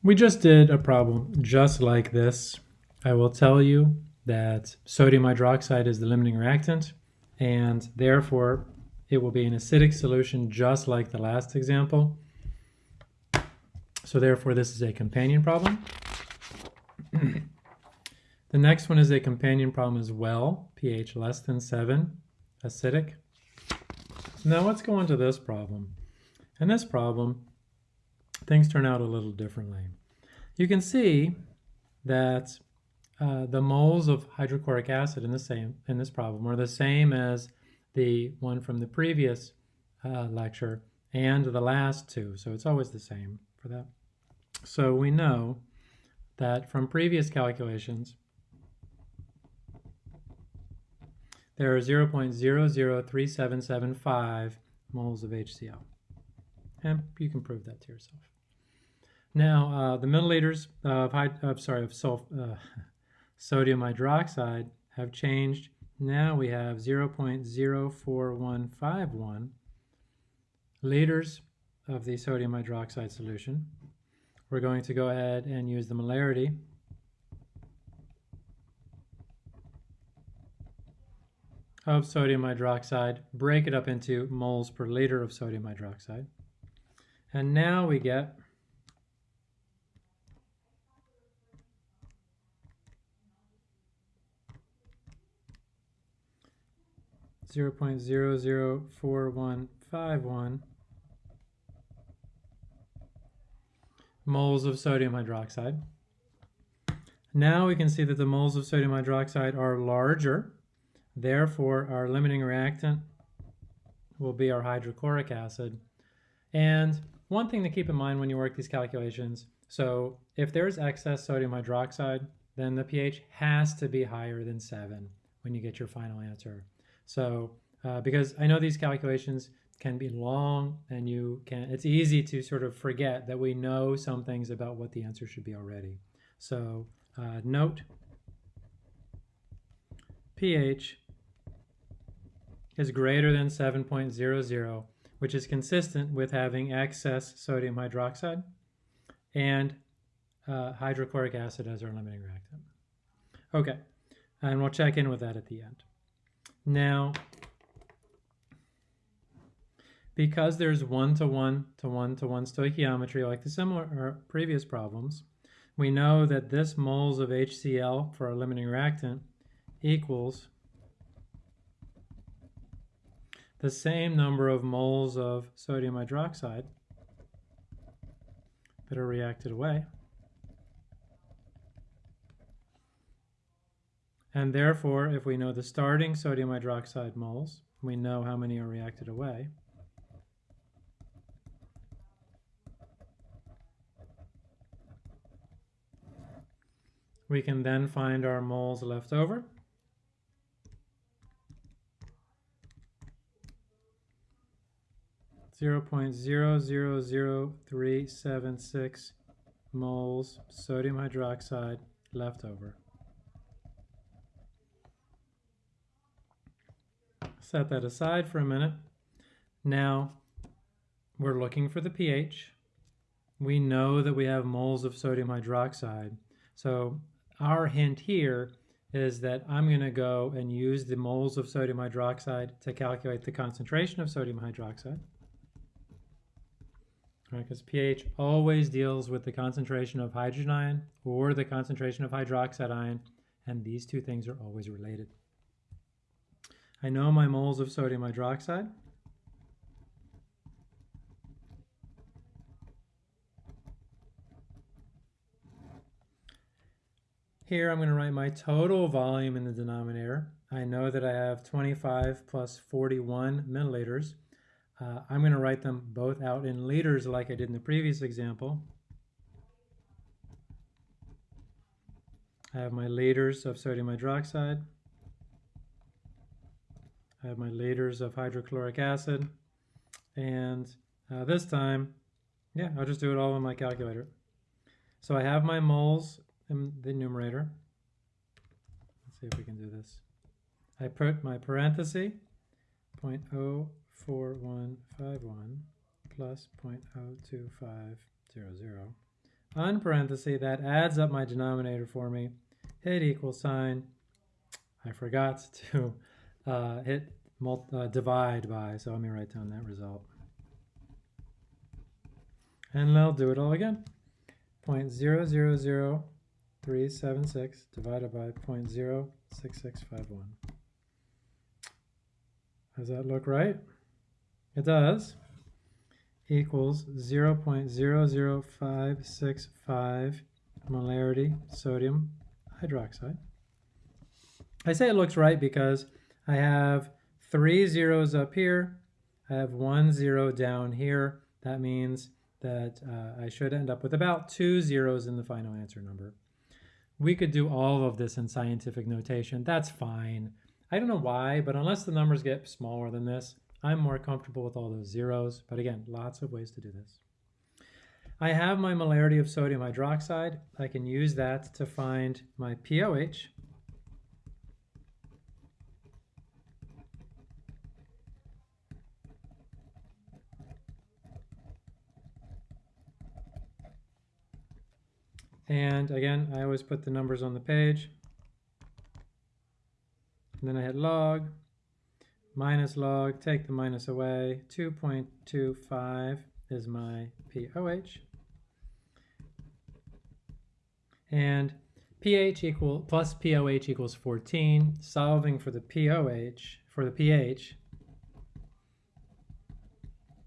We just did a problem just like this. I will tell you that sodium hydroxide is the limiting reactant and therefore it will be an acidic solution just like the last example. So therefore this is a companion problem. the next one is a companion problem as well, pH less than 7, acidic. Now let's go on to this problem. In this problem, things turn out a little differently. You can see that uh, the moles of hydrochloric acid in the same in this problem are the same as the one from the previous uh, lecture and the last two. So it's always the same for that. So we know that from previous calculations, there are 0.003775 moles of HCl. And you can prove that to yourself. Now, uh, the milliliters of, of sorry of sulf, uh, sodium hydroxide have changed. Now we have 0.04151 liters of the sodium hydroxide solution. We're going to go ahead and use the molarity of sodium hydroxide, break it up into moles per liter of sodium hydroxide. And now we get 0.004151 moles of sodium hydroxide. Now we can see that the moles of sodium hydroxide are larger. Therefore, our limiting reactant will be our hydrochloric acid. And one thing to keep in mind when you work these calculations, so if there's excess sodium hydroxide, then the pH has to be higher than 7 when you get your final answer. So uh, because I know these calculations can be long and you can, it's easy to sort of forget that we know some things about what the answer should be already. So uh, note pH is greater than 7.00, which is consistent with having excess sodium hydroxide and uh, hydrochloric acid as our limiting reactant. Okay, and we'll check in with that at the end. Now, because there's one-to-one to one-to-one stoichiometry like the similar or previous problems, we know that this moles of HCl for our limiting reactant equals the same number of moles of sodium hydroxide that are reacted away. And therefore, if we know the starting sodium hydroxide moles, we know how many are reacted away. We can then find our moles left over. Zero point zero zero zero three seven six moles sodium hydroxide left over. Set that aside for a minute. Now we're looking for the pH. We know that we have moles of sodium hydroxide. So our hint here is that I'm going to go and use the moles of sodium hydroxide to calculate the concentration of sodium hydroxide. Because right, pH always deals with the concentration of hydrogen ion or the concentration of hydroxide ion, and these two things are always related. I know my moles of sodium hydroxide. Here I'm going to write my total volume in the denominator. I know that I have 25 plus 41 milliliters. Uh, I'm going to write them both out in liters like I did in the previous example. I have my liters of sodium hydroxide. I have my liters of hydrochloric acid. And uh, this time, yeah, I'll just do it all on my calculator. So I have my moles in the numerator. Let's see if we can do this. I put my parenthesis, 0.04151 plus 0.02500 unparenthesis, that adds up my denominator for me, hit equal sign. I forgot to uh, hit uh, divide by, so let me write down that result. And I'll do it all again. 0.000376 divided by 0.06651. Does that look right? It does. Equals 0.00565 molarity sodium hydroxide. I say it looks right because I have three zeros up here. I have one zero down here. That means that uh, I should end up with about two zeros in the final answer number. We could do all of this in scientific notation. That's fine. I don't know why, but unless the numbers get smaller than this, I'm more comfortable with all those zeros. But again, lots of ways to do this. I have my molarity of sodium hydroxide. I can use that to find my POH. And again, I always put the numbers on the page. And then I hit log, minus log, take the minus away. 2.25 is my POH. And pH equal plus POH equals 14. Solving for the POH, for the pH,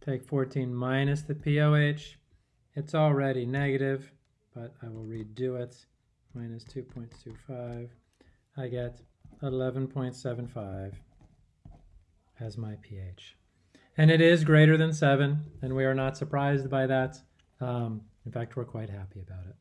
take 14 minus the POH. It's already negative, but I will redo it. Minus 2.25. I get 11.75 as my pH. And it is greater than 7, and we are not surprised by that. Um, in fact, we're quite happy about it.